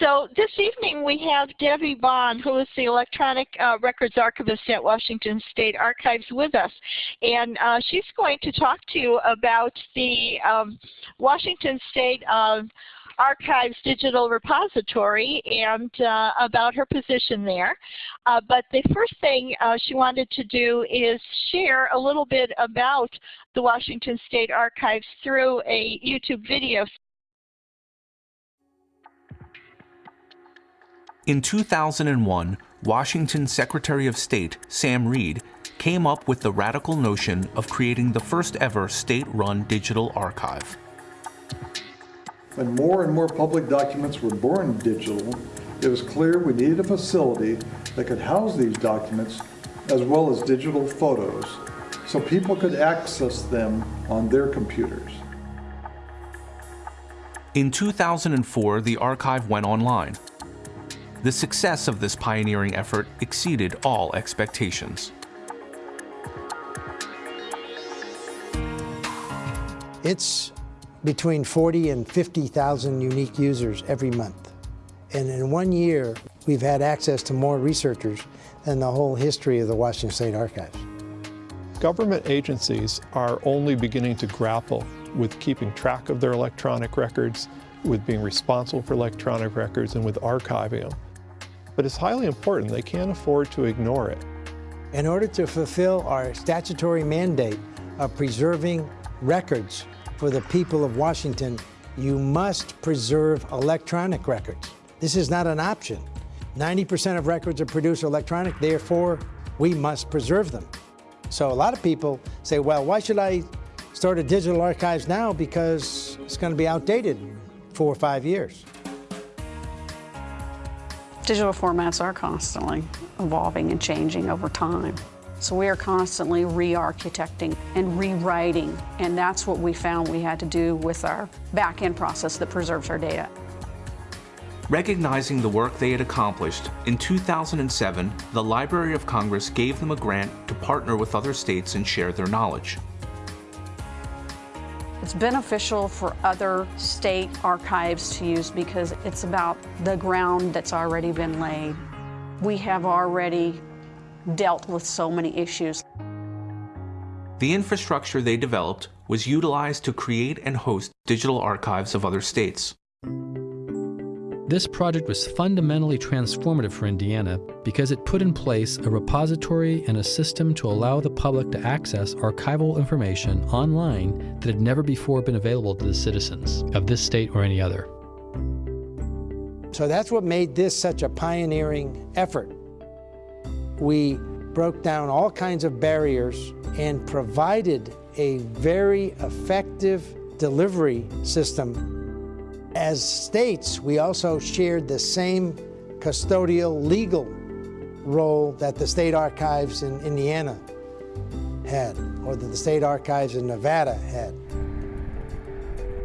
So this evening we have Debbie Bond, who is the Electronic uh, Records Archivist at Washington State Archives with us. And uh, she's going to talk to you about the um, Washington State uh, Archives Digital Repository and uh, about her position there. Uh, but the first thing uh, she wanted to do is share a little bit about the Washington State Archives through a YouTube video. In 2001, Washington Secretary of State Sam Reed came up with the radical notion of creating the first ever state-run digital archive. When more and more public documents were born digital, it was clear we needed a facility that could house these documents as well as digital photos so people could access them on their computers. In 2004, the archive went online. The success of this pioneering effort exceeded all expectations. It's between 40 and 50,000 unique users every month. And in one year, we've had access to more researchers than the whole history of the Washington State Archives. Government agencies are only beginning to grapple with keeping track of their electronic records, with being responsible for electronic records, and with archiving them. But it's highly important. They can't afford to ignore it. In order to fulfill our statutory mandate of preserving records for the people of Washington, you must preserve electronic records. This is not an option. 90% of records are produced electronic, therefore we must preserve them. So a lot of people say, well, why should I start a digital archives now because it's going to be outdated four or five years. Digital formats are constantly evolving and changing over time. So we are constantly re-architecting and rewriting, and that's what we found we had to do with our back-end process that preserves our data. Recognizing the work they had accomplished, in 2007, the Library of Congress gave them a grant to partner with other states and share their knowledge. It's beneficial for other state archives to use because it's about the ground that's already been laid. We have already dealt with so many issues. The infrastructure they developed was utilized to create and host digital archives of other states. This project was fundamentally transformative for Indiana because it put in place a repository and a system to allow the public to access archival information online that had never before been available to the citizens of this state or any other. So that's what made this such a pioneering effort we broke down all kinds of barriers and provided a very effective delivery system. As states, we also shared the same custodial legal role that the state archives in Indiana had, or that the state archives in Nevada had.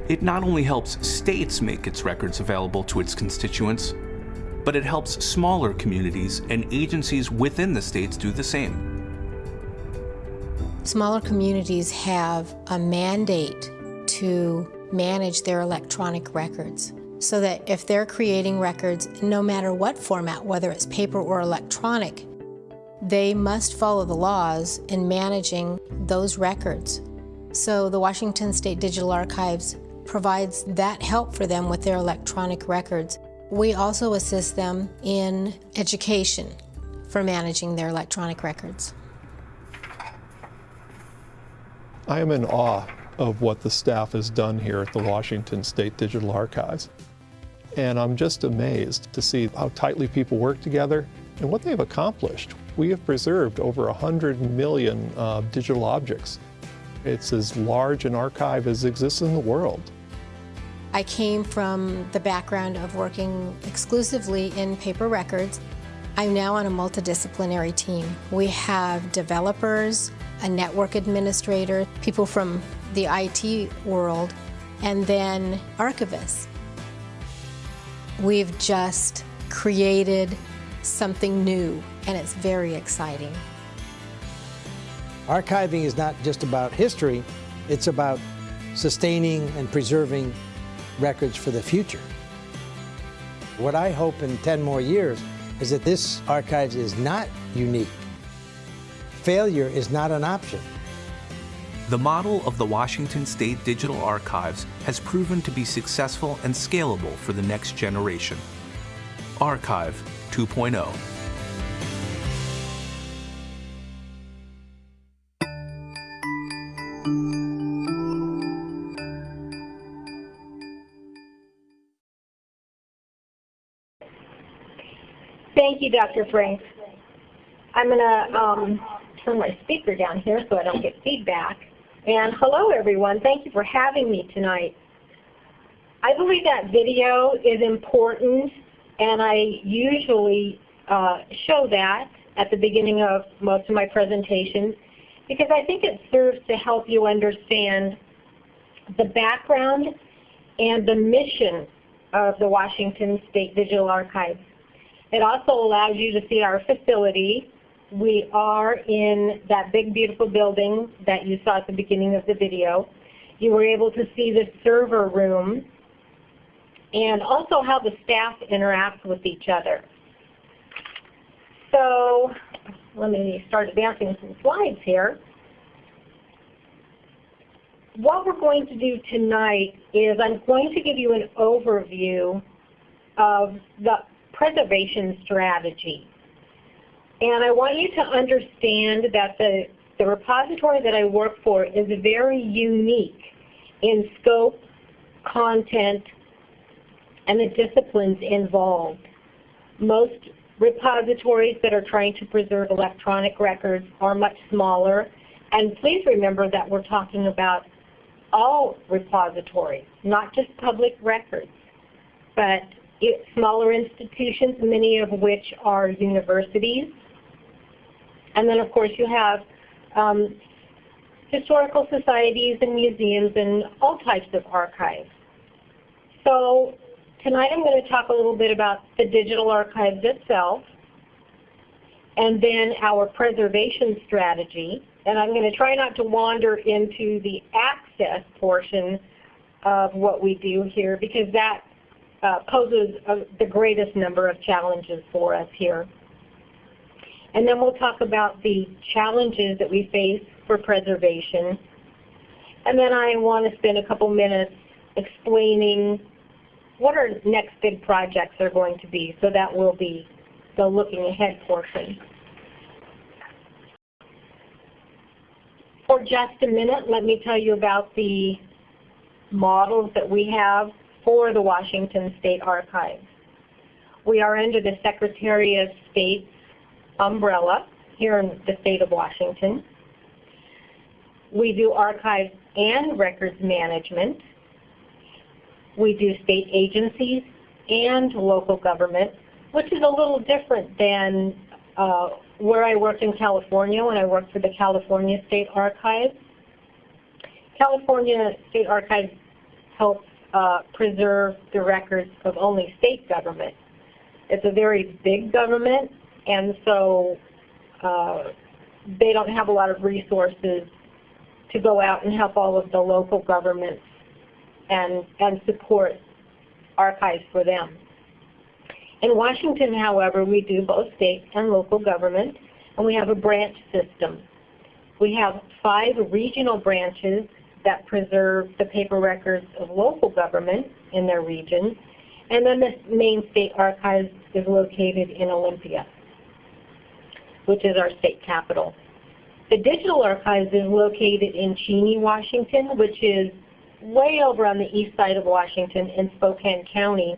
It not only helps states make its records available to its constituents, but it helps smaller communities and agencies within the states do the same. Smaller communities have a mandate to manage their electronic records so that if they're creating records, no matter what format, whether it's paper or electronic, they must follow the laws in managing those records. So the Washington State Digital Archives provides that help for them with their electronic records. We also assist them in education for managing their electronic records. I am in awe of what the staff has done here at the Washington State Digital Archives. And I'm just amazed to see how tightly people work together and what they've accomplished. We have preserved over 100 million uh, digital objects. It's as large an archive as exists in the world. I came from the background of working exclusively in paper records. I'm now on a multidisciplinary team. We have developers, a network administrator, people from the IT world, and then archivists. We've just created something new, and it's very exciting. Archiving is not just about history, it's about sustaining and preserving records for the future. What I hope in 10 more years is that this archives is not unique. Failure is not an option. The model of the Washington State Digital Archives has proven to be successful and scalable for the next generation. Archive 2.0. Thank you, Dr. Frank. I'm going to um, turn my speaker down here so I don't get feedback. And hello, everyone. Thank you for having me tonight. I believe that video is important, and I usually uh, show that at the beginning of most of my presentations because I think it serves to help you understand the background and the mission of the Washington State Digital Archives. It also allows you to see our facility. We are in that big beautiful building that you saw at the beginning of the video. You were able to see the server room and also how the staff interact with each other. So let me start advancing some slides here. What we're going to do tonight is I'm going to give you an overview of the preservation strategy. And I want you to understand that the, the repository that I work for is very unique in scope, content, and the disciplines involved. Most repositories that are trying to preserve electronic records are much smaller. And please remember that we're talking about all repositories, not just public records, but smaller institutions, many of which are universities. And then of course you have um, historical societies and museums and all types of archives. So tonight I'm going to talk a little bit about the digital archives itself and then our preservation strategy. And I'm going to try not to wander into the access portion of what we do here because that uh, poses a, the greatest number of challenges for us here. And then we'll talk about the challenges that we face for preservation. And then I want to spend a couple minutes explaining what our next big projects are going to be. So that will be the looking ahead portion. For just a minute, let me tell you about the models that we have for the Washington State Archives. We are under the Secretary of State's umbrella here in the state of Washington. We do archives and records management. We do state agencies and local government, which is a little different than uh, where I worked in California when I worked for the California State Archives. California State Archives helps uh, preserve the records of only state government. It's a very big government, and so uh, they don't have a lot of resources to go out and help all of the local governments and, and support archives for them. In Washington, however, we do both state and local government, and we have a branch system. We have five regional branches that preserve the paper records of local government in their region. And then the main state archives is located in Olympia, which is our state capital. The digital archives is located in Cheney, Washington, which is way over on the east side of Washington in Spokane County.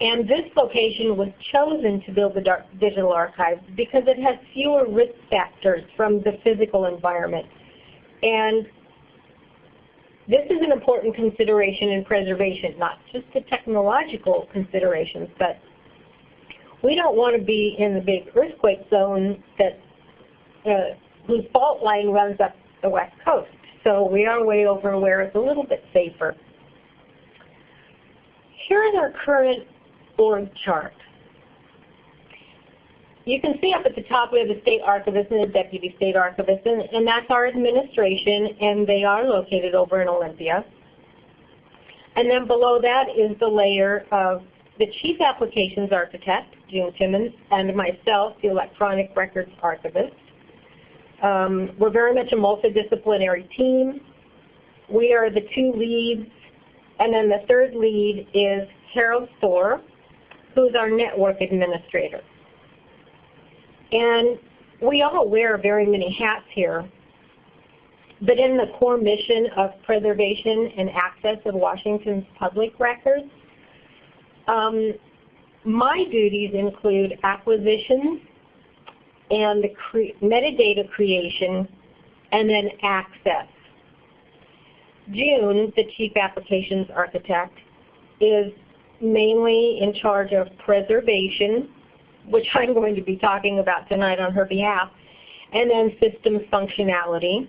And this location was chosen to build the digital archives because it has fewer risk factors from the physical environment. And this is an important consideration in preservation, not just the technological considerations, but we don't want to be in the big earthquake zone that uh, whose fault line runs up the west coast. So we are way over where it's a little bit safer. Here is our current org chart. You can see up at the top we have the state archivist and the deputy state archivist, and, and that's our administration, and they are located over in Olympia. And then below that is the layer of the Chief Applications Architect, June Timmons, and myself, the Electronic Records Archivist. Um, we're very much a multidisciplinary team. We are the two leads, and then the third lead is Harold Thor, who's our network administrator. And we all wear very many hats here, but in the core mission of preservation and access of Washington's public records, um, my duties include acquisition and cre metadata creation and then access. June, the Chief Applications Architect, is mainly in charge of preservation, which I'm going to be talking about tonight on her behalf, and then systems functionality.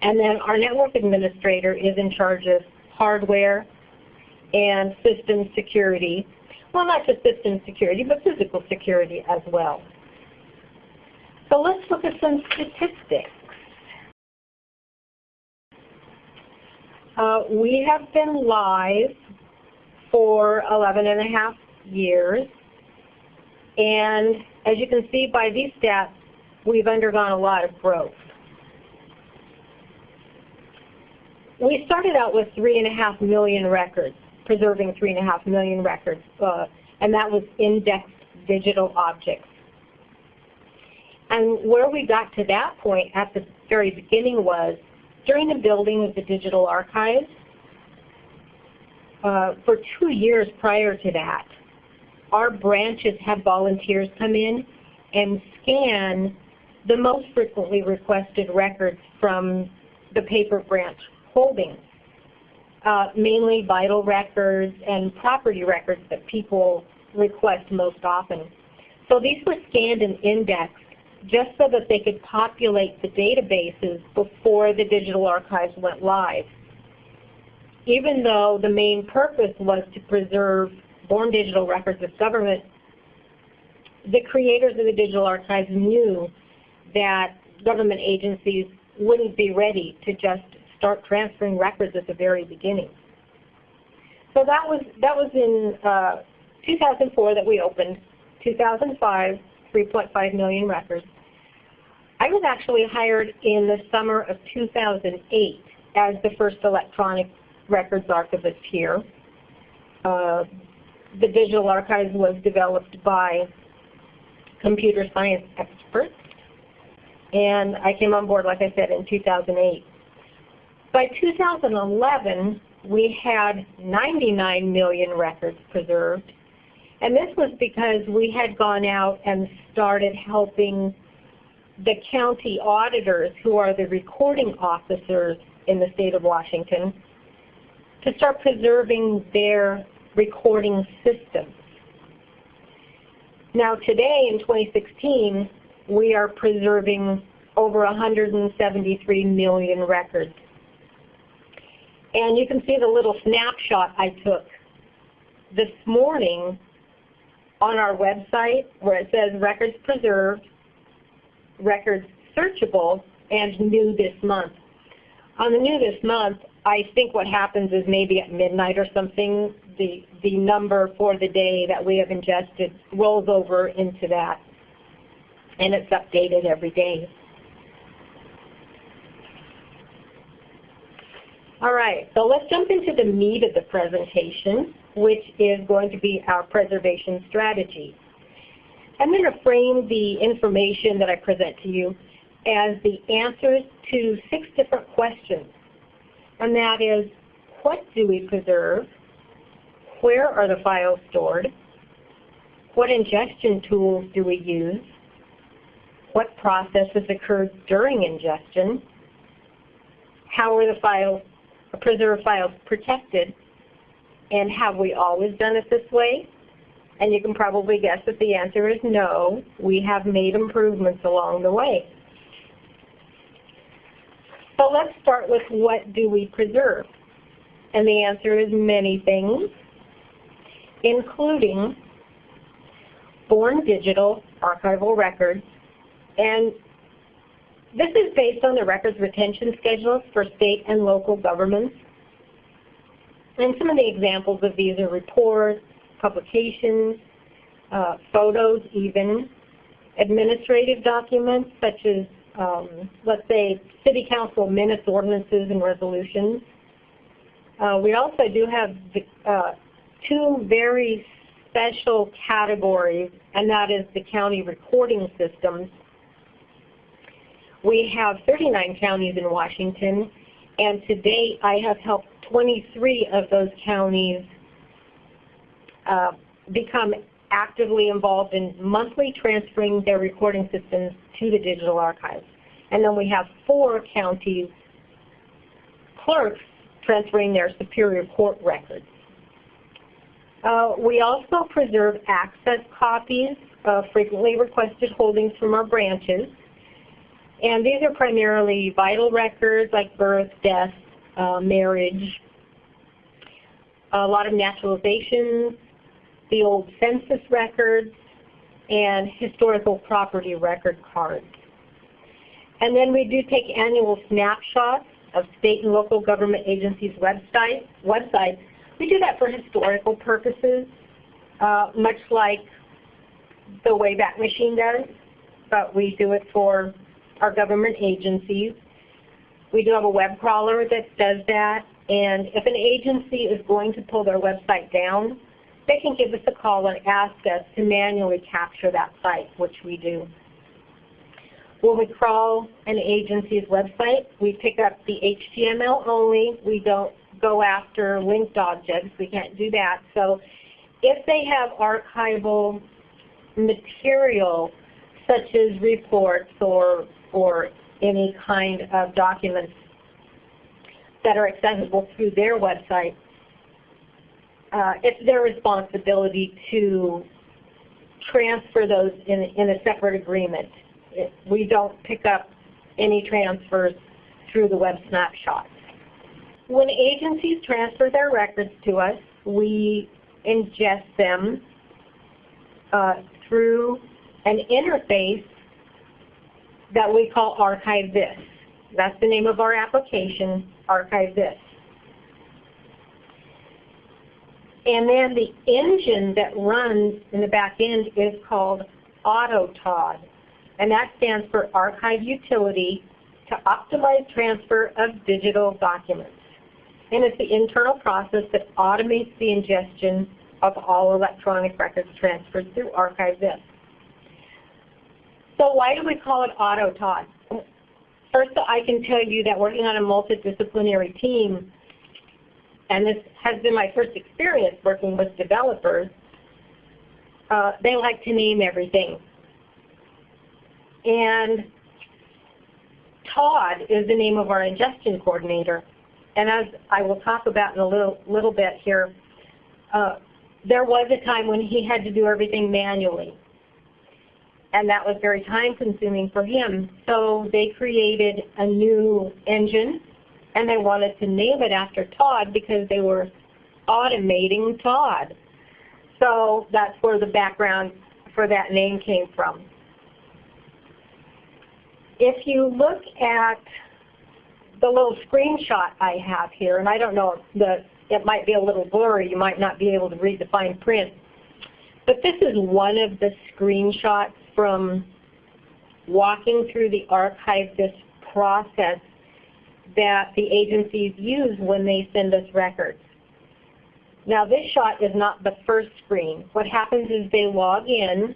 And then our network administrator is in charge of hardware and system security. Well, not just system security, but physical security as well. So let's look at some statistics. Uh, we have been live for 11 and a half years. And as you can see by these stats, we've undergone a lot of growth. We started out with three and a half million records, preserving three and a half million records, uh, and that was indexed digital objects. And where we got to that point at the very beginning was during the building of the digital archives, uh, for two years prior to that, our branches have volunteers come in and scan the most frequently requested records from the paper branch holdings, uh, mainly vital records and property records that people request most often. So these were scanned and indexed just so that they could populate the databases before the digital archives went live even though the main purpose was to preserve born digital records of government, the creators of the digital archives knew that government agencies wouldn't be ready to just start transferring records at the very beginning. So that was that was in uh, 2004 that we opened. 2005, 3.5 million records. I was actually hired in the summer of 2008 as the first electronic records archivist here. Uh, the digital archives was developed by computer science experts, and I came on board, like I said, in 2008. By 2011, we had 99 million records preserved, and this was because we had gone out and started helping the county auditors, who are the recording officers in the state of Washington, to start preserving their recording systems. Now today in 2016, we are preserving over 173 million records. And you can see the little snapshot I took this morning on our website where it says records preserved, records searchable, and new this month. On the new this month, I think what happens is maybe at midnight or something, the, the number for the day that we have ingested rolls over into that. And it's updated every day. All right, so let's jump into the meat of the presentation, which is going to be our preservation strategy. I'm going to frame the information that I present to you as the answers to six different questions and that is what do we preserve? Where are the files stored? What ingestion tools do we use? What processes occurred during ingestion? How are the files, preserved file protected? And have we always done it this way? And you can probably guess that the answer is no. We have made improvements along the way. So let's start with what do we preserve? And the answer is many things, including born digital archival records. And this is based on the records retention schedules for state and local governments. And some of the examples of these are reports, publications, uh, photos even, administrative documents such as, um, let's say, city council minutes, ordinances, and resolutions. Uh, we also do have the, uh, two very special categories, and that is the county recording systems. We have 39 counties in Washington, and to date I have helped 23 of those counties uh, become actively involved in monthly transferring their recording systems to the digital archives. And then we have four counties clerks transferring their Superior Court records. Uh, we also preserve access copies of frequently requested holdings from our branches. And these are primarily vital records like birth, death, uh, marriage, a lot of naturalizations, the old census records, and historical property record cards. And then we do take annual snapshots of state and local government agencies' website, websites. We do that for historical purposes, uh, much like the Wayback Machine does, but we do it for our government agencies. We do have a web crawler that does that, and if an agency is going to pull their website down, they can give us a call and ask us to manually capture that site, which we do. When we crawl an agency's website, we pick up the HTML only. We don't go after linked objects. We can't do that. So if they have archival material such as reports or, or any kind of documents that are accessible through their website, uh, it's their responsibility to transfer those in, in a separate agreement. It, we don't pick up any transfers through the web snapshot. When agencies transfer their records to us, we ingest them uh, through an interface that we call Archive This. That's the name of our application, Archive This. And then the engine that runs in the back end is called AutoTOD. And that stands for Archive Utility to Optimize Transfer of Digital Documents. And it's the internal process that automates the ingestion of all electronic records transferred through ArchiveThis. So why do we call it AutoTOD? First, I can tell you that working on a multidisciplinary team, and this has been my first experience working with developers, uh, they like to name everything. And Todd is the name of our ingestion coordinator. And as I will talk about in a little, little bit here, uh, there was a time when he had to do everything manually. And that was very time consuming for him. So they created a new engine and they wanted to name it after Todd because they were automating Todd. So that's where the background for that name came from. If you look at the little screenshot I have here, and I don't know, the, it might be a little blurry, you might not be able to read the fine print, but this is one of the screenshots from walking through the archive this process that the agencies use when they send us records. Now this shot is not the first screen. What happens is they log in,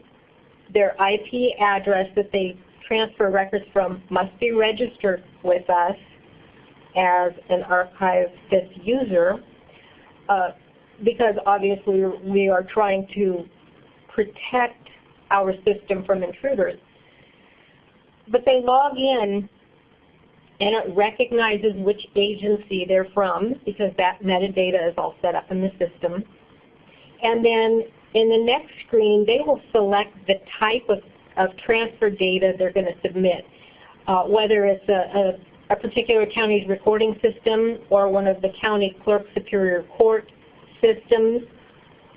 their IP address that they transfer records from must be registered with us as an archive this user uh, because obviously we are trying to protect our system from intruders. But they log in and it recognizes which agency they're from because that metadata is all set up in the system. And then in the next screen, they will select the type of, of transfer data they're going to submit, uh, whether it's a, a, a, particular county's recording system or one of the county clerk superior court systems,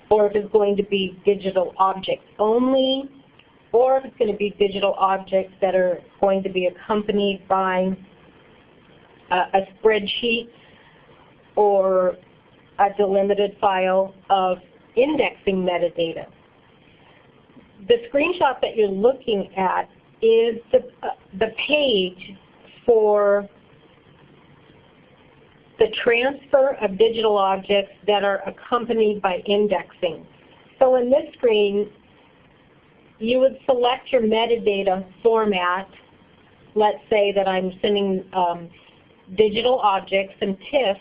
or if it's going to be digital objects only, or if it's going to be digital objects that are going to be accompanied by a spreadsheet or a delimited file of indexing metadata. The screenshot that you're looking at is the, uh, the page for the transfer of digital objects that are accompanied by indexing. So in this screen, you would select your metadata format. Let's say that I'm sending um, digital objects and TIFFs,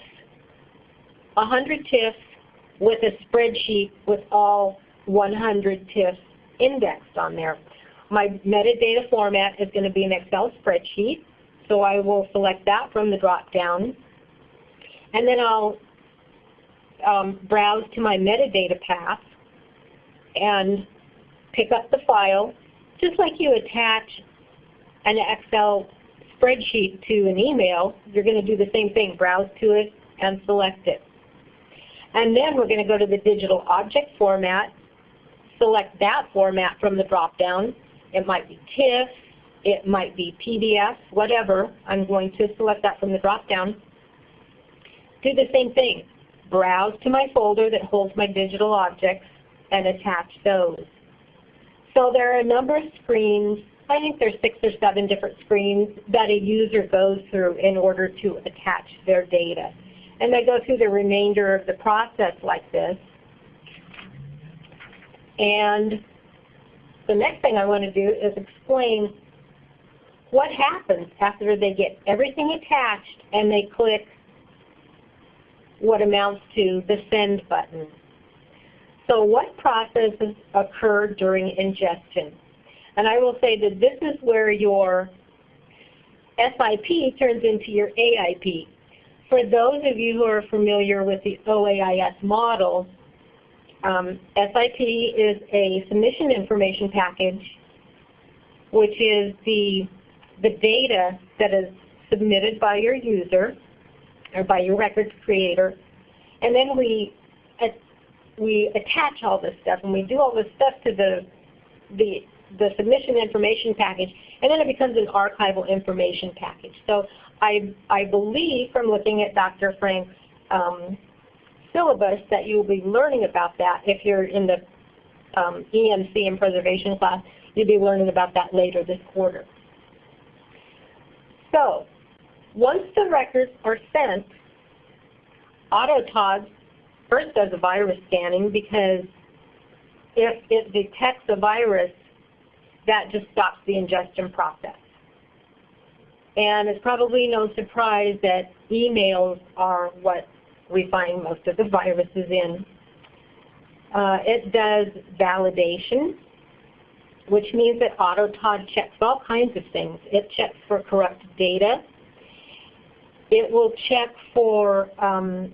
100 TIFFs with a spreadsheet with all 100 TIFFs indexed on there. My metadata format is going to be an Excel spreadsheet, so I will select that from the drop-down. And then I'll um, browse to my metadata path and pick up the file, just like you attach an Excel spreadsheet to an email, you're going to do the same thing, browse to it and select it. And then we're going to go to the digital object format, select that format from the drop-down. It might be TIFF, it might be PDF, whatever. I'm going to select that from the drop-down. Do the same thing. Browse to my folder that holds my digital objects and attach those. So there are a number of screens, I think there's six or seven different screens that a user goes through in order to attach their data. And they go through the remainder of the process like this. And the next thing I want to do is explain what happens after they get everything attached and they click what amounts to the send button. So what processes occur during ingestion? And I will say that this is where your SIP turns into your AIP. For those of you who are familiar with the OAIS model, um, SIP is a submission information package, which is the, the data that is submitted by your user or by your records creator. And then we, we attach all this stuff and we do all this stuff to the, the, the submission information package and then it becomes an archival information package. So I, I believe from looking at Dr. Frank's um, syllabus that you will be learning about that if you're in the um, EMC and preservation class. You'll be learning about that later this quarter. So once the records are sent, AutoTOD first does a virus scanning because if it detects a virus, that just stops the ingestion process. And it's probably no surprise that emails are what we find most of the viruses in. Uh, it does validation, which means that AutoTOD checks all kinds of things. It checks for corrupt data. It will check for um,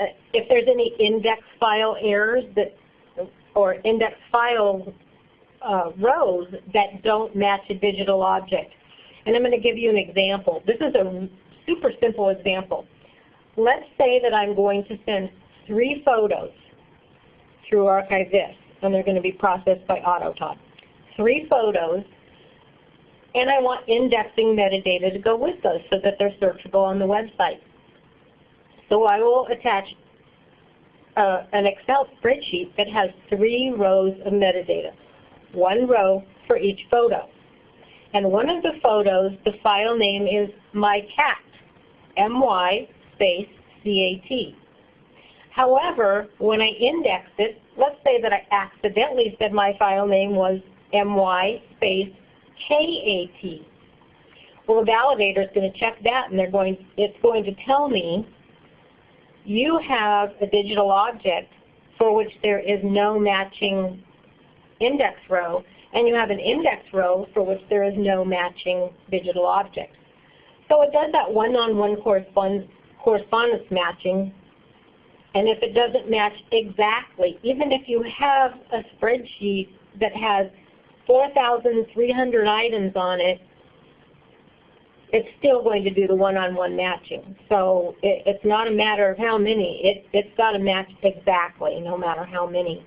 uh, if there's any index file errors that, or index file uh, rows that don't match a digital object. And I'm going to give you an example. This is a super simple example. Let's say that I'm going to send three photos through ArchiveThis, and they're going to be processed by AutoTOD. Three photos, and I want indexing metadata to go with those so that they're searchable on the website. So I will attach uh, an Excel spreadsheet that has three rows of metadata, one row for each photo. And one of the photos, the file name is my cat, M-Y space C-A-T. However, when I index it, let's say that I accidentally said my file name was my space K-A-T. Well, the validator is going to check that, and they're going. It's going to tell me you have a digital object for which there is no matching index row, and you have an index row for which there is no matching digital object. So it does that one-on-one -on -one correspondence matching, and if it doesn't match exactly, even if you have a spreadsheet that has 4,300 items on it, it's still going to do the one-on-one -on -one matching. So it, it's not a matter of how many. It, it's got to match exactly, no matter how many.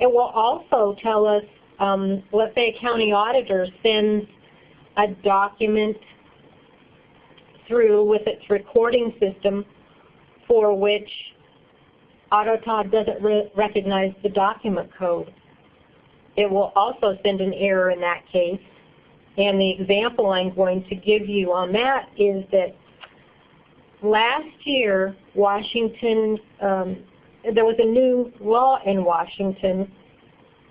It will also tell us um, let's say a county auditor sends a document through with its recording system for which AutoTod doesn't re recognize the document code. It will also send an error in that case. And the example I'm going to give you on that is that last year, Washington, um, there was a new law in Washington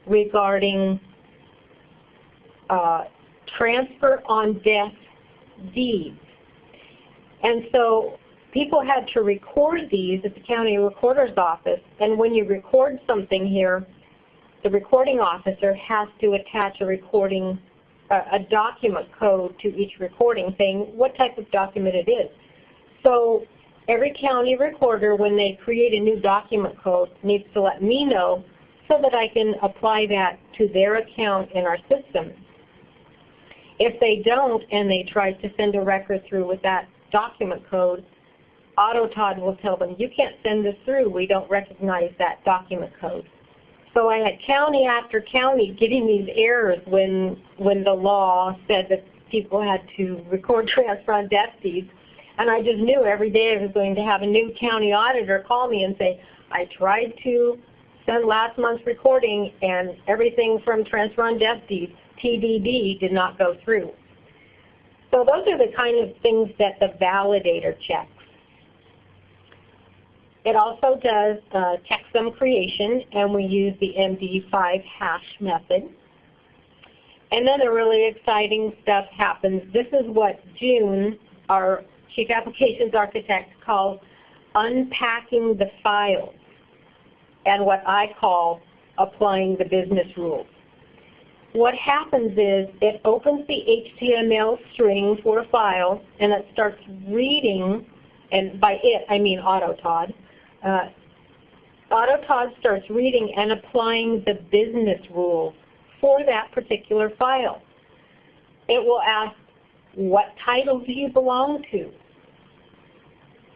regarding uh, transfer on death deeds. And so people had to record these at the county recorder's office. And when you record something here, the recording officer has to attach a recording, uh, a document code to each recording saying what type of document it is. So every county recorder, when they create a new document code, needs to let me know so that I can apply that to their account in our system. If they don't and they try to send a record through with that document code, AutoTod will tell them, you can't send this through. We don't recognize that document code. So I had county after county getting these errors when, when the law said that people had to record transfer on death deeds. And I just knew every day I was going to have a new county auditor call me and say, I tried to send last month's recording and everything from transfer on death deeds, TDD, did not go through. So those are the kind of things that the validator checks. It also does uh, checksum creation, and we use the MD5 hash method. And then the really exciting stuff happens. This is what June, our Chief Applications Architect, calls unpacking the files, and what I call applying the business rules. What happens is it opens the HTML string for a file, and it starts reading, and by it I mean AutoTod, uh, AutoTod starts reading and applying the business rules for that particular file. It will ask, what title do you belong to?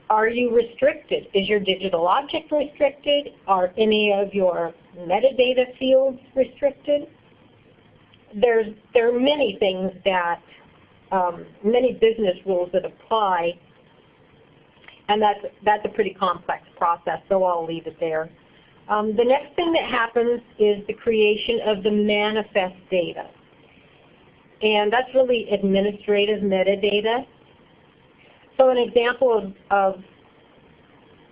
Are you restricted? Is your digital object restricted? Are any of your metadata fields restricted? There's, there are many things that, um, many business rules that apply and that's, that's a pretty complex process, so I'll leave it there. Um, the next thing that happens is the creation of the manifest data. And that's really administrative metadata. So an example of, of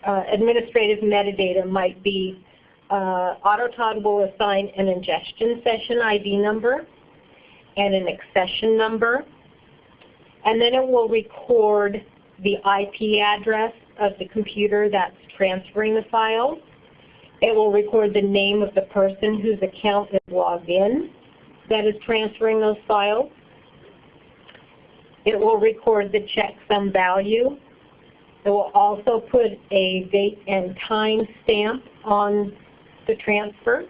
uh, administrative metadata might be uh, AutoTod will assign an ingestion session ID number and an accession number. And then it will record the IP address of the computer that's transferring the file. It will record the name of the person whose account is logged in that is transferring those files. It will record the checksum value. It will also put a date and time stamp on the transfer.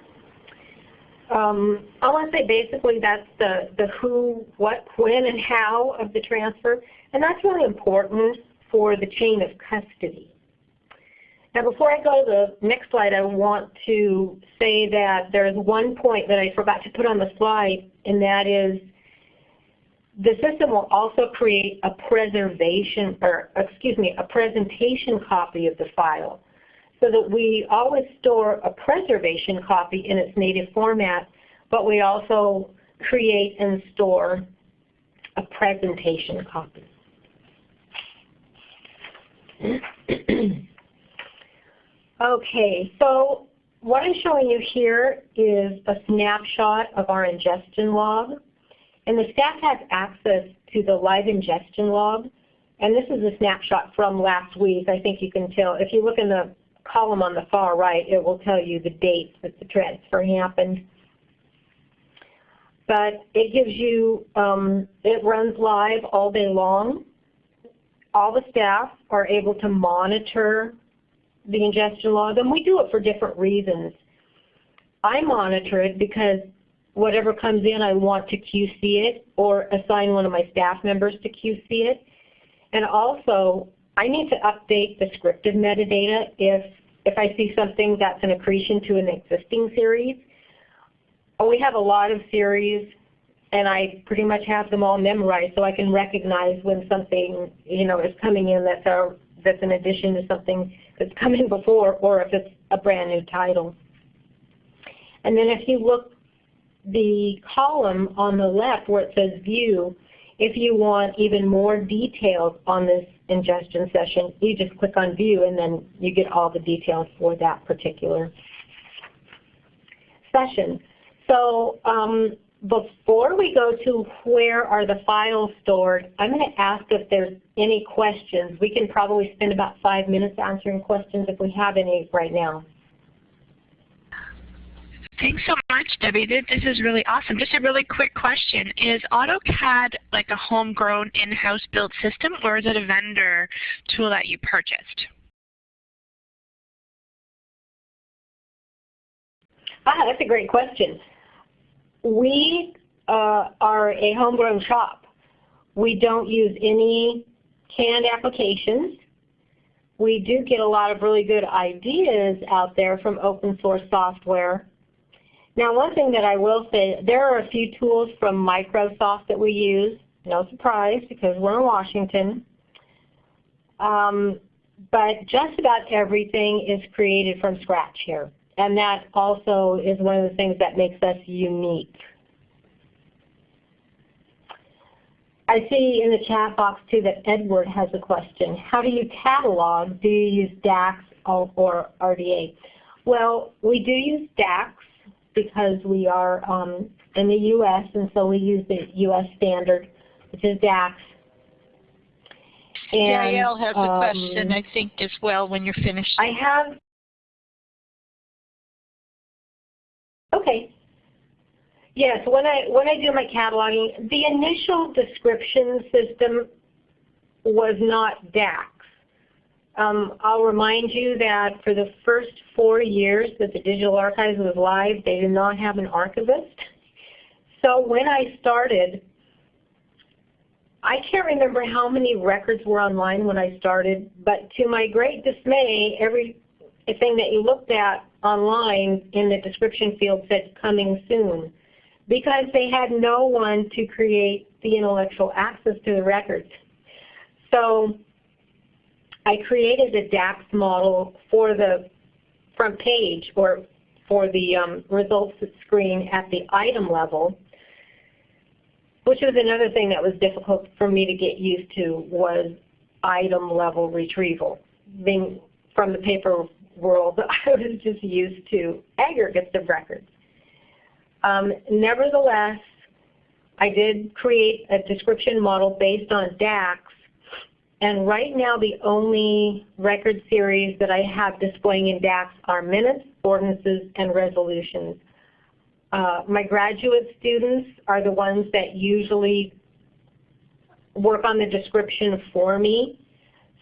Um, I want to say basically that's the, the who, what, when, and how of the transfer. And that's really important for the chain of custody. Now before I go to the next slide, I want to say that there's one point that I forgot to put on the slide, and that is the system will also create a preservation, or excuse me, a presentation copy of the file so that we always store a preservation copy in its native format, but we also create and store a presentation copy. Okay, so what I'm showing you here is a snapshot of our ingestion log. And the staff has access to the live ingestion log. And this is a snapshot from last week. I think you can tell. If you look in the column on the far right, it will tell you the dates that the transfer happened. But it gives you, um, it runs live all day long all the staff are able to monitor the ingestion log, and we do it for different reasons. I monitor it because whatever comes in, I want to QC it or assign one of my staff members to QC it. And also, I need to update the scripted metadata if, if I see something that's an accretion to an existing series. We have a lot of series and I pretty much have them all memorized so I can recognize when something you know is coming in that's a that's an addition to something that's come in before or if it's a brand new title. And then if you look the column on the left where it says view, if you want even more details on this ingestion session, you just click on view and then you get all the details for that particular session. So um, before we go to where are the files stored, I'm going to ask if there's any questions. We can probably spend about five minutes answering questions if we have any right now. Thanks so much, Debbie. This is really awesome. Just a really quick question. Is AutoCAD like a homegrown in-house built system or is it a vendor tool that you purchased? Ah, that's a great question. We uh, are a homegrown shop. We don't use any canned applications. We do get a lot of really good ideas out there from open source software. Now one thing that I will say, there are a few tools from Microsoft that we use. No surprise because we're in Washington. Um, but just about everything is created from scratch here. And that also is one of the things that makes us unique. I see in the chat box too that Edward has a question. How do you catalog? Do you use DACS or RDA? Well, we do use DACS because we are um, in the U.S. and so we use the U.S. standard, which is DACS. And, Danielle has um, a question, I think, as well when you're finished. I have Okay. Yes, when I when I do my cataloging, the initial description system was not DACS. Um, I'll remind you that for the first four years that the Digital Archives was live, they did not have an archivist. So when I started, I can't remember how many records were online when I started, but to my great dismay, everything that you looked at online in the description field said coming soon because they had no one to create the intellectual access to the records. So I created a DACS model for the front page or for the um, results screen at the item level, which was another thing that was difficult for me to get used to was item level retrieval. Being from the paper world, I was just used to aggregates of records. Um, nevertheless, I did create a description model based on DACS, and right now the only record series that I have displaying in DACS are minutes, ordinances, and resolutions. Uh, my graduate students are the ones that usually work on the description for me.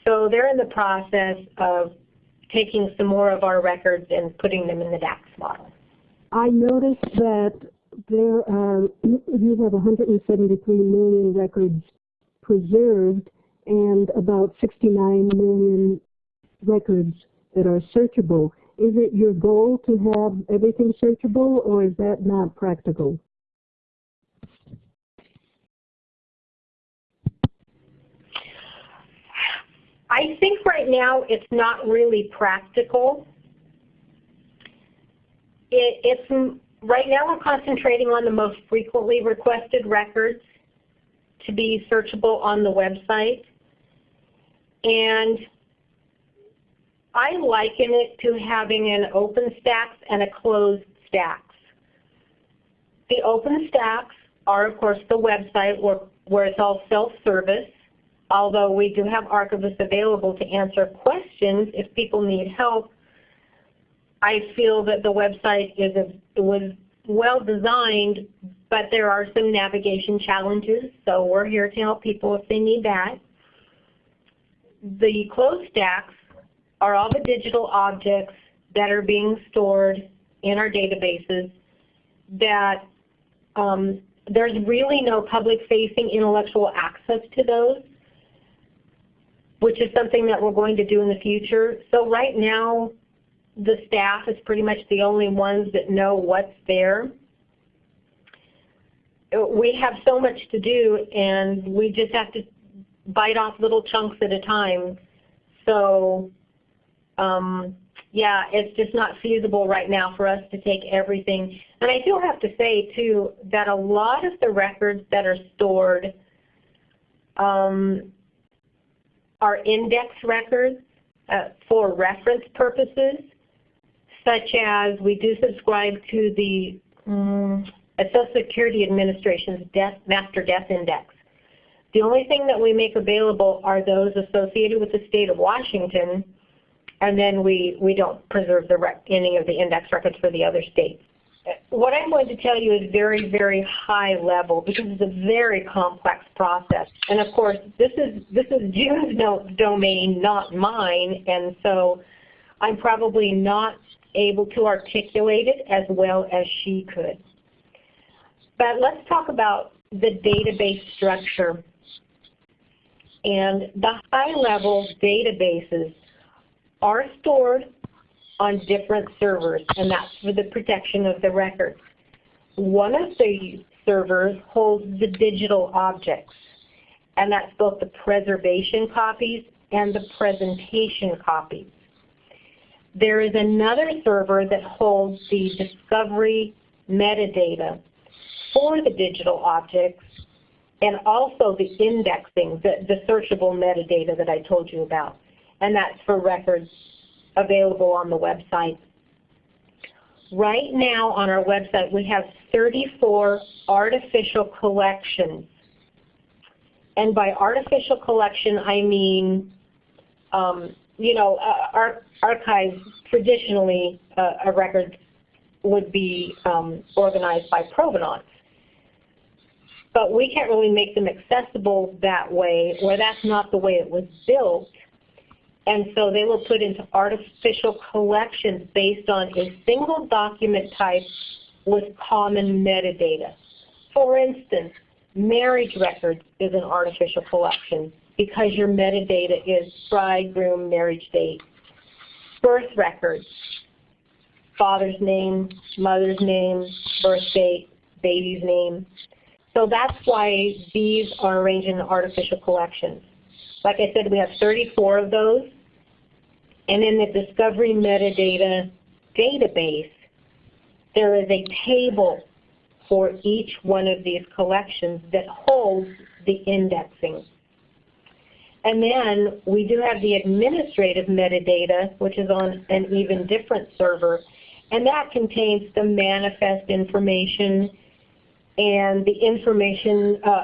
So they're in the process of taking some more of our records and putting them in the DACS model. I noticed that there are, you have 173 million records preserved and about 69 million records that are searchable. Is it your goal to have everything searchable or is that not practical? I think right now it's not really practical. It, it's right now we're concentrating on the most frequently requested records to be searchable on the website. And I liken it to having an open stacks and a closed stacks. The open stacks are of course the website where, where it's all self-service although we do have archivists available to answer questions if people need help, I feel that the website is a, was well designed, but there are some navigation challenges, so we're here to help people if they need that. The closed stacks are all the digital objects that are being stored in our databases that um, there's really no public-facing intellectual access to those which is something that we're going to do in the future. So right now, the staff is pretty much the only ones that know what's there. We have so much to do and we just have to bite off little chunks at a time. so um, yeah, it's just not feasible right now for us to take everything. And I do have to say, too, that a lot of the records that are stored um, are index records uh, for reference purposes, such as we do subscribe to the um, Social Security Administration's death, Master Death Index. The only thing that we make available are those associated with the state of Washington, and then we, we don't preserve the any of the index records for the other states. What I'm going to tell you is very, very high level because it's a very complex process. And of course, this is, this is June's no, domain, not mine, and so I'm probably not able to articulate it as well as she could. But let's talk about the database structure. And the high-level databases are stored on different servers, and that's for the protection of the records. One of the servers holds the digital objects, and that's both the preservation copies and the presentation copies. There is another server that holds the discovery metadata for the digital objects and also the indexing, the, the searchable metadata that I told you about and that's for records available on the website. Right now on our website we have 34 artificial collections. And by artificial collection I mean, um, you know, uh, archives traditionally uh, a record would be um, organized by provenance. But we can't really make them accessible that way, or that's not the way it was built. And so they were put into artificial collections based on a single document type with common metadata. For instance, marriage records is an artificial collection because your metadata is bridegroom, marriage date. Birth records, father's name, mother's name, birth date, baby's name. So that's why these are arranged in artificial collections. Like I said, we have 34 of those. And in the discovery metadata database, there is a table for each one of these collections that holds the indexing. And then we do have the administrative metadata, which is on an even different server, and that contains the manifest information and the information, uh,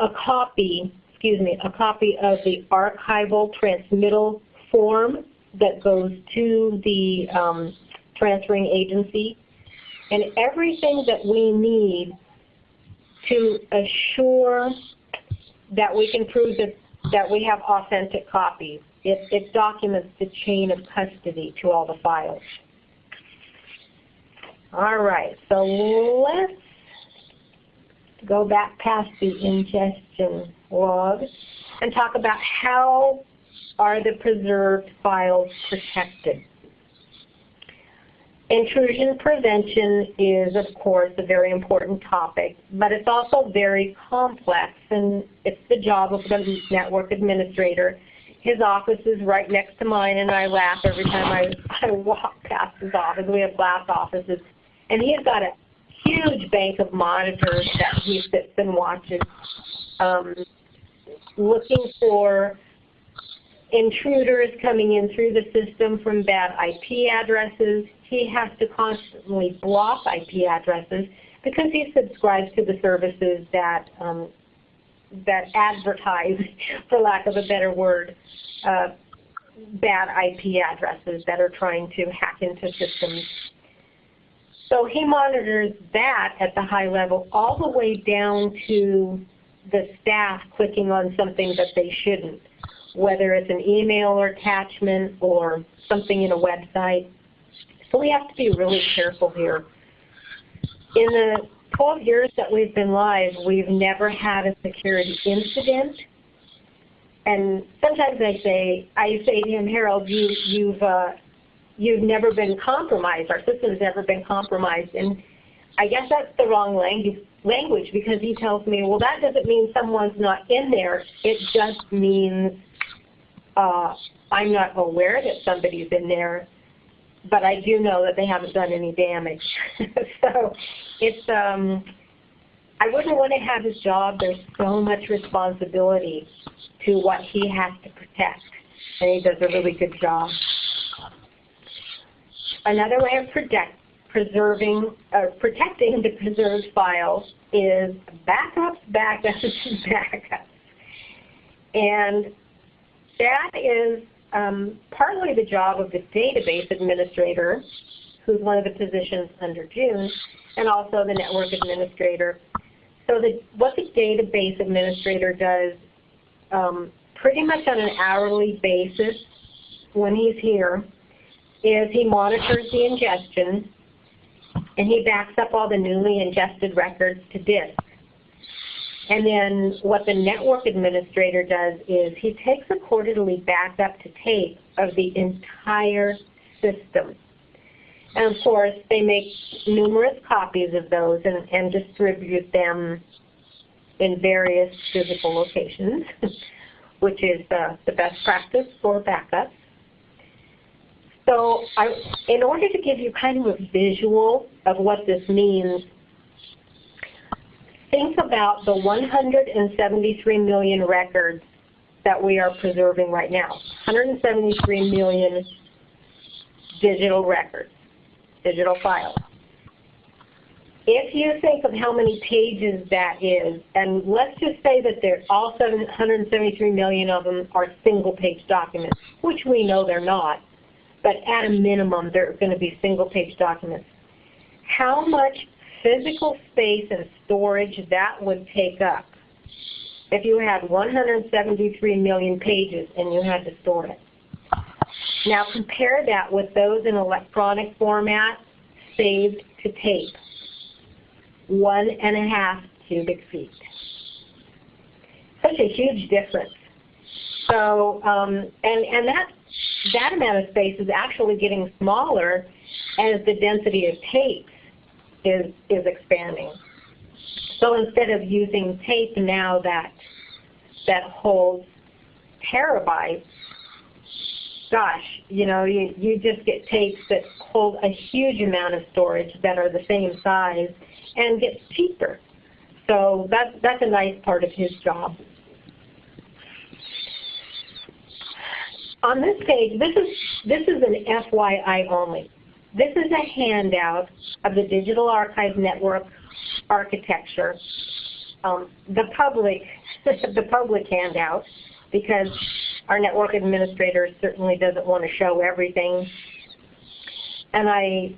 a copy, excuse me, a copy of the archival transmittal form that goes to the um, transferring agency and everything that we need to assure that we can prove that, that we have authentic copies. It, it documents the chain of custody to all the files. All right, so let's go back past the ingestion log and talk about how are the preserved files protected? Intrusion prevention is, of course, a very important topic, but it's also very complex, and it's the job of the network administrator. His office is right next to mine, and I laugh every time I, I walk past his office. We have glass offices, and he's got a huge bank of monitors that he sits and watches, um, looking for intruders coming in through the system from bad IP addresses. He has to constantly block IP addresses because he subscribes to the services that um, that advertise, for lack of a better word, uh, bad IP addresses that are trying to hack into systems. So he monitors that at the high level all the way down to the staff clicking on something that they shouldn't whether it's an email or attachment or something in a website. So we have to be really careful here. In the 12 years that we've been live, we've never had a security incident. And sometimes I say, I say to him, Harold, you, you've, uh, you've never been compromised. Our system's never been compromised. And I guess that's the wrong language, language because he tells me, well, that doesn't mean someone's not in there. It just means Uh, I'm not aware that somebody's in there, but I do know that they haven't done any damage. so it's, um, I wouldn't want to have his job. There's so much responsibility to what he has to protect, and he does a really good job. Another way of protect, preserving, uh, protecting the preserved files is backups, backups, backups. And that is um, partly the job of the database administrator, who's one of the positions under June, and also the network administrator. So the, what the database administrator does um, pretty much on an hourly basis when he's here is he monitors the ingestion and he backs up all the newly ingested records to disk. And then what the network administrator does is he takes a quarterly backup to tape of the entire system. And of course, they make numerous copies of those and, and distribute them in various physical locations, which is uh, the best practice for backups. So I, in order to give you kind of a visual of what this means, think about the 173 million records that we are preserving right now. 173 million digital records, digital files. If you think of how many pages that is, and let's just say that all 173 million of them are single page documents, which we know they're not, but at a minimum they're going to be single page documents. How much physical space and storage that would take up if you had 173 million pages and you had to store it. Now compare that with those in electronic format saved to tape. One and a half cubic feet. Such a huge difference. So, um, and, and that, that amount of space is actually getting smaller as the density of tape is, is expanding. So instead of using tape now that, that holds terabytes, gosh, you know, you, you just get tapes that hold a huge amount of storage that are the same size and gets cheaper. So that's, that's a nice part of his job. On this page, this is, this is an FYI only. This is a handout of the Digital Archive Network architecture. Um, the public, the public handout, because our network administrator certainly doesn't want to show everything. And I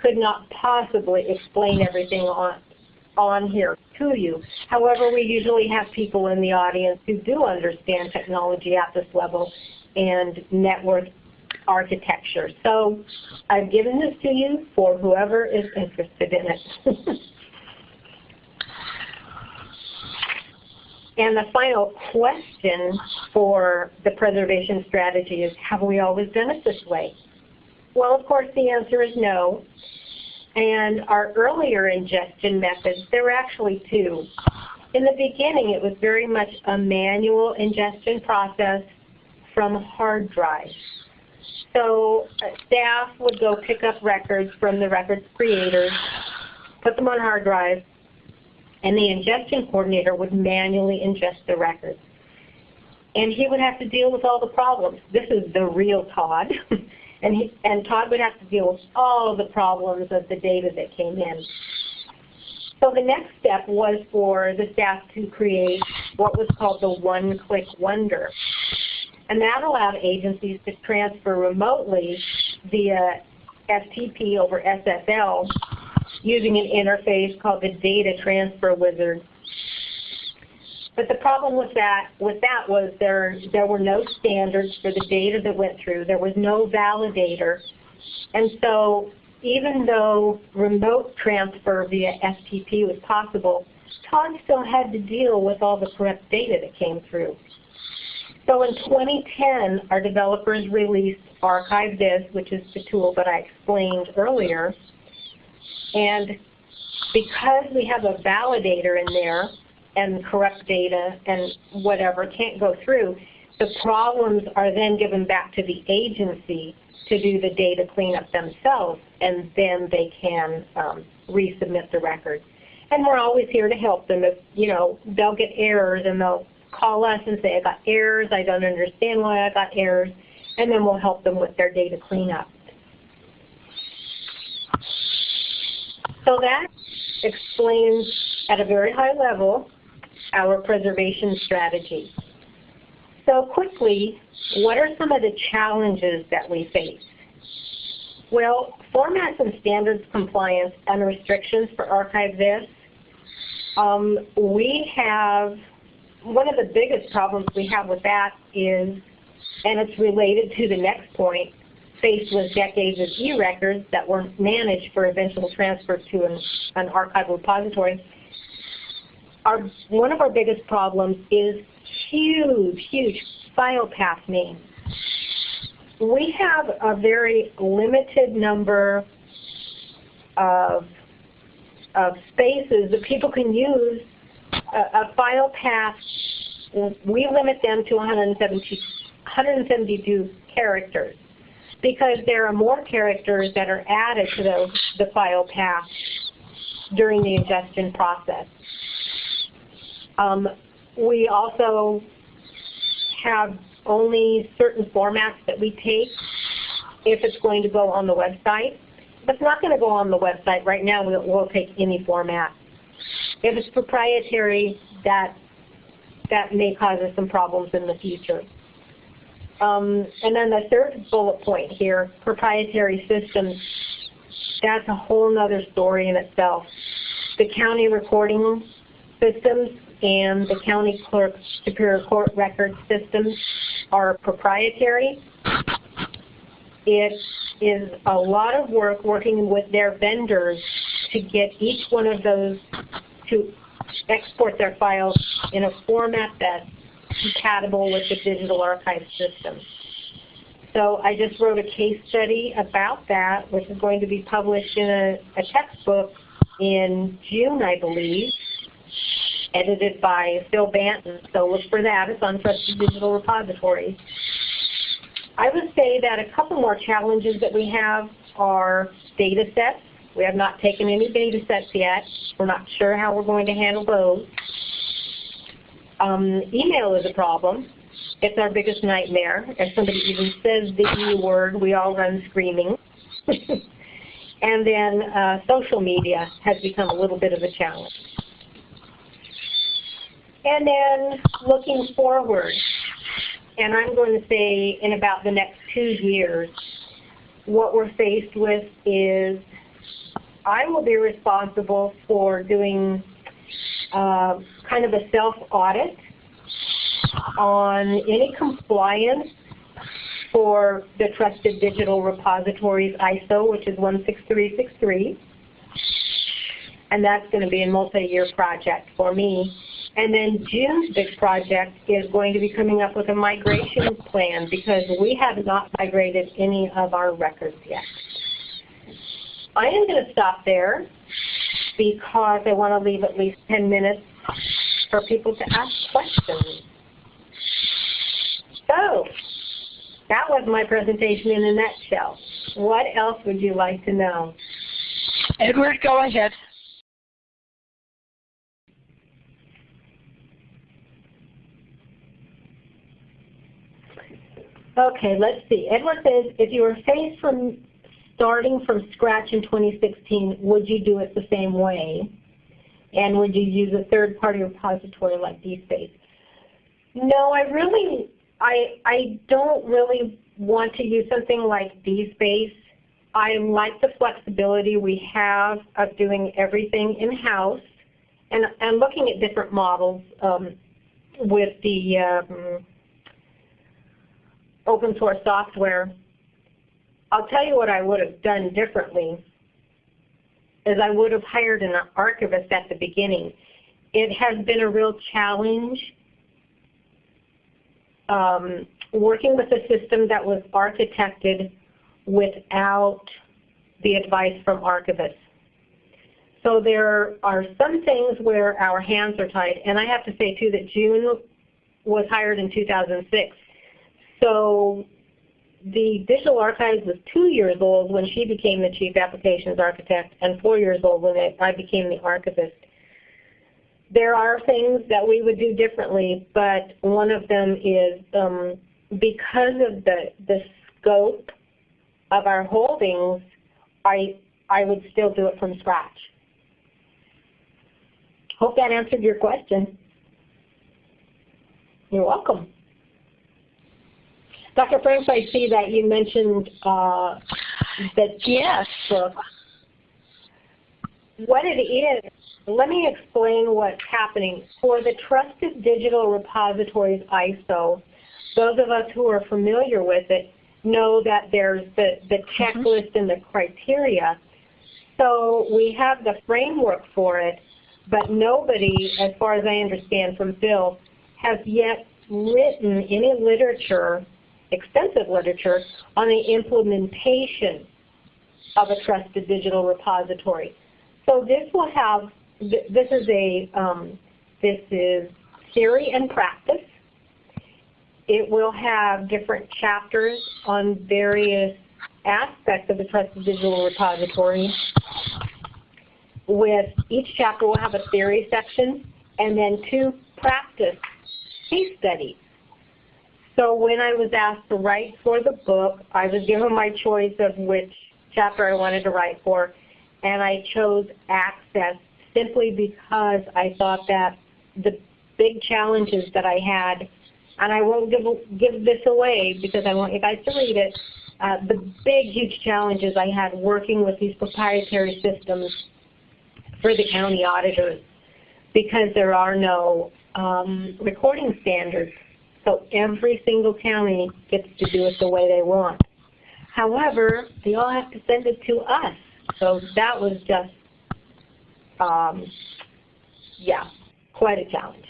could not possibly explain everything on, on here to you. However, we usually have people in the audience who do understand technology at this level and network architecture. So I've given this to you for whoever is interested in it. and the final question for the preservation strategy is, have we always done it this way? Well, of course, the answer is no. And our earlier ingestion methods, there were actually two. In the beginning, it was very much a manual ingestion process from hard drives. So uh, staff would go pick up records from the records creators, put them on hard drives, and the ingestion coordinator would manually ingest the records. And he would have to deal with all the problems. This is the real Todd. and, he, and Todd would have to deal with all the problems of the data that came in. So the next step was for the staff to create what was called the one-click wonder. And that allowed agencies to transfer remotely via FTP over SSL using an interface called the Data Transfer Wizard. But the problem with that, with that was there, there were no standards for the data that went through. There was no validator. And so even though remote transfer via FTP was possible, Todd still had to deal with all the correct data that came through. So in 2010, our developers released ArchiveThis, which is the tool that I explained earlier. And because we have a validator in there and correct data and whatever can't go through, The problems are then given back to the agency to do the data cleanup themselves, and then they can um, resubmit the record. And we're always here to help them. If you know they'll get errors, and they'll call us and say, "I got errors. I don't understand why I got errors," and then we'll help them with their data cleanup. So that explains at a very high level our preservation strategy. So quickly, what are some of the challenges that we face? Well, formats and standards compliance and restrictions for ArchiveThis. Um, we have, one of the biggest problems we have with that is, and it's related to the next point, faced with decades of e-records that were managed for eventual transfer to an, an archive repository. Our, one of our biggest problems is huge, huge file path names. We have a very limited number of, of spaces that people can use a, a file path. We limit them to 170, 172 characters because there are more characters that are added to those, the file path during the ingestion process. Um, we also have only certain formats that we take if it's going to go on the website. If it's not going to go on the website, right now we'll, we'll take any format. If it's proprietary, that, that may cause us some problems in the future. Um, and then the third bullet point here, proprietary systems, that's a whole other story in itself. The county recording systems and the county clerk superior court record systems are proprietary. It is a lot of work working with their vendors to get each one of those to export their files in a format that's compatible with the digital archive system. So I just wrote a case study about that, which is going to be published in a, a textbook in June, I believe, edited by Phil Bantin. So look for that. It's on Trusted Digital Repositories. I would say that a couple more challenges that we have are data sets. We have not taken any data sets yet. We're not sure how we're going to handle those. Um, email is a problem. It's our biggest nightmare. If somebody even says the E word, we all run screaming. and then uh, social media has become a little bit of a challenge. And then looking forward, and I'm going to say in about the next two years, what we're faced with is I will be responsible for doing uh, kind of a self-audit on any compliance for the Trusted Digital Repositories ISO, which is 16363. And that's going to be a multi-year project for me. And then June's big project is going to be coming up with a migration plan because we have not migrated any of our records yet. I am going to stop there because I want to leave at least 10 minutes for people to ask questions. So, that was my presentation in a nutshell. What else would you like to know? Edward, go ahead. Okay, let's see. Edward says, if you were faced from starting from scratch in 2016, would you do it the same way? And would you use a third-party repository like DSpace? No, I really, I, I don't really want to use something like DSpace. I like the flexibility we have of doing everything in-house and, and looking at different models um, with the um, open source software. I'll tell you what I would have done differently is I would have hired an archivist at the beginning. It has been a real challenge um, working with a system that was architected without the advice from archivists. So there are some things where our hands are tied. And I have to say, too, that June was hired in 2006 So the Digital Archives was two years old when she became the Chief Applications Architect and four years old when I became the Archivist. There are things that we would do differently, but one of them is um, because of the, the scope of our holdings, I, I would still do it from scratch. Hope that answered your question. You're welcome. Dr. Franks, I see that you mentioned uh, that yes. book. What it is, let me explain what's happening. For the Trusted Digital Repositories ISO, those of us who are familiar with it know that there's the, the mm-hmm. checklist and the criteria. So we have the framework for it, but nobody, as far as I understand from Phil, has yet written any literature, extensive literature, on the implementation of a trusted digital repository. So this will have, this is a, um, this is theory and practice. It will have different chapters on various aspects of the trusted digital repository with each chapter will have a theory section and then two practice case studies. So when I was asked to write for the book, I was given my choice of which chapter I wanted to write for, and I chose access simply because I thought that the big challenges that I had, and I won't give, give this away because I want you guys to read it, uh, the big, huge challenges I had working with these proprietary systems for the county auditors because there are no um, recording standards. So every single county gets to do it the way they want. However, they all have to send it to us. So that was just, um, yeah, quite a challenge.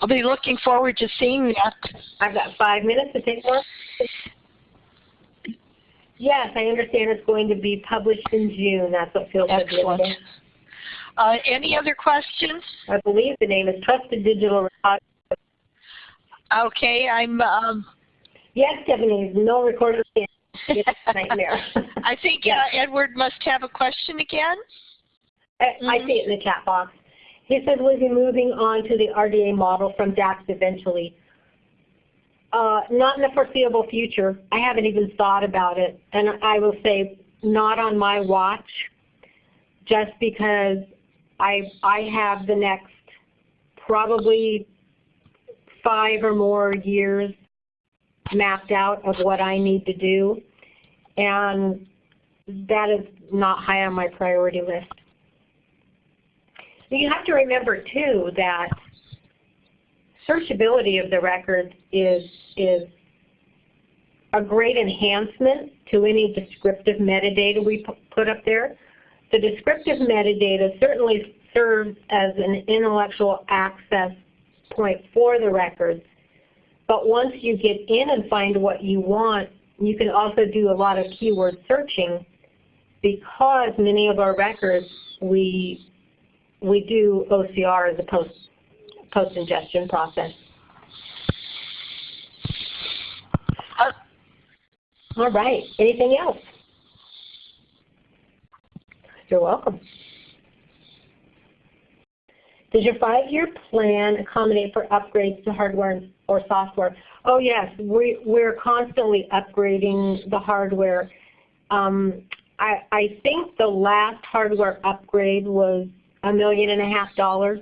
I'll be looking forward to seeing that. I've got five minutes to take more. Yes, I understand it's going to be published in June. That's what Phil said. Excellent. Uh, any other questions? I believe the name is Trusted Digital Okay, I'm. Um, yes, Stephanie, no recorded nightmare. I think yes. uh, Edward must have a question again. I, mm -hmm. I see it in the chat box. He said we'll be moving on to the RDA model from DACS eventually. Uh, not in the foreseeable future. I haven't even thought about it. And I will say not on my watch just because I, I have the next probably five or more years mapped out of what I need to do. And that is not high on my priority list. You have to remember too that searchability of the records is, is a great enhancement to any descriptive metadata we put up there. The descriptive metadata certainly serves as an intellectual access point for the records, but once you get in and find what you want, you can also do a lot of keyword searching because many of our records we we do OCR as a post post-ingestion process. Uh, all right. Anything else? You're welcome. Does your five-year plan accommodate for upgrades to hardware or software? Oh yes, we, we're constantly upgrading the hardware. Um, I, I think the last hardware upgrade was a million and a half dollars.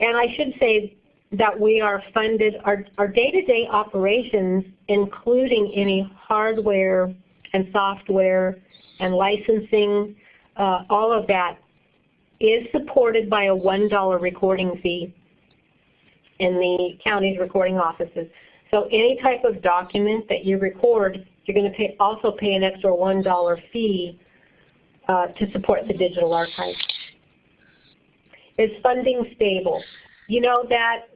And I should say that we are funded, our day-to-day -day operations, including any hardware and software and licensing, uh, all of that is supported by a $1 recording fee in the county's recording offices. So any type of document that you record, you're going to pay, also pay an extra $1 fee uh, to support the digital archive. Is funding stable? You know that,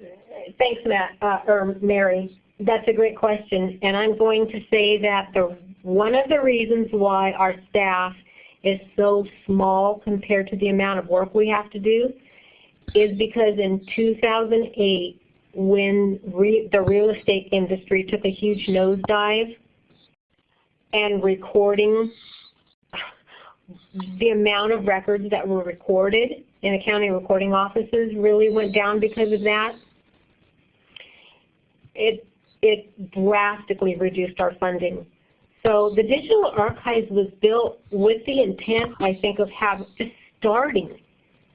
thanks Matt, uh, or Mary, that's a great question. And I'm going to say that the one of the reasons why our staff is so small compared to the amount of work we have to do is because in 2008 when re the real estate industry took a huge nosedive and recording the amount of records that were recorded in the county recording offices really went down because of that. It, it drastically reduced our funding. So the digital archives was built with the intent, I think, of have just starting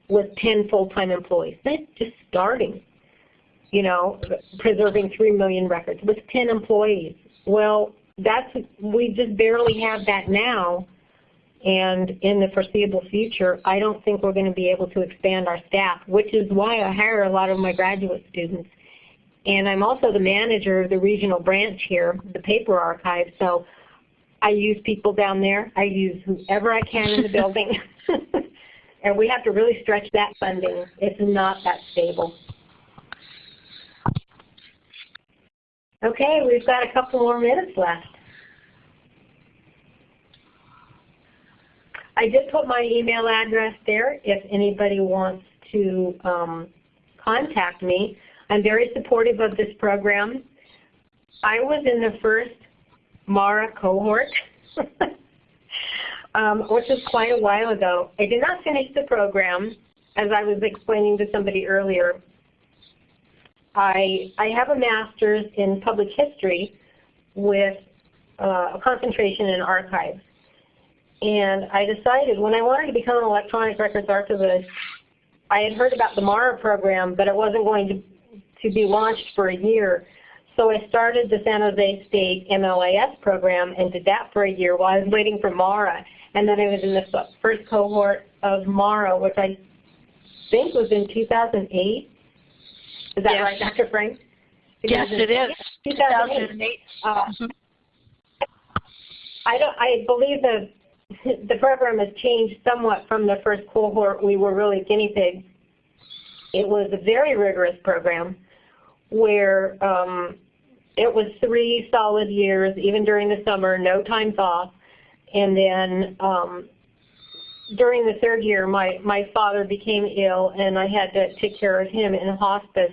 with 10 full-time employees. Just starting, you know, preserving 3 million records with 10 employees. Well, that's we just barely have that now. And in the foreseeable future, I don't think we're going to be able to expand our staff, which is why I hire a lot of my graduate students. And I'm also the manager of the regional branch here, the paper archive. So I use people down there. I use whoever I can in the building. and we have to really stretch that funding. It's not that stable. Okay, we've got a couple more minutes left. I did put my email address there if anybody wants to um, contact me. I'm very supportive of this program. I was in the first MARA cohort, um, which was quite a while ago. I did not finish the program, as I was explaining to somebody earlier. I, I have a master's in public history with uh, a concentration in archives. And I decided when I wanted to become an electronic records archivist, I had heard about the MARA program, but it wasn't going to, to be launched for a year. So I started the San Jose State MLIS program and did that for a year while I was waiting for MARA. And then I was in the first cohort of MARA, which I think was in 2008. Is that yes. right, Dr. Frank? Yes, it is. 2008. 2008. Uh, mm -hmm. I don't. I believe the the program has changed somewhat from the first cohort. We were really guinea pigs. It was a very rigorous program where um, it was three solid years, even during the summer, no times off. And then um, during the third year, my, my father became ill, and I had to take care of him in hospice.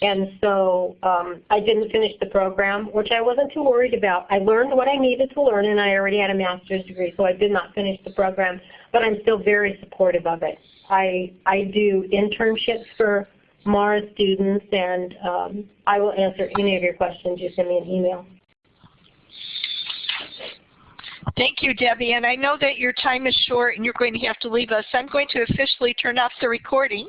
And so um, I didn't finish the program, which I wasn't too worried about. I learned what I needed to learn, and I already had a master's degree, so I did not finish the program, but I'm still very supportive of it. I, I do internships for MARA students, and um, I will answer any of your questions. You send me an email. Thank you, Debbie. And I know that your time is short and you're going to have to leave us. I'm going to officially turn off the recording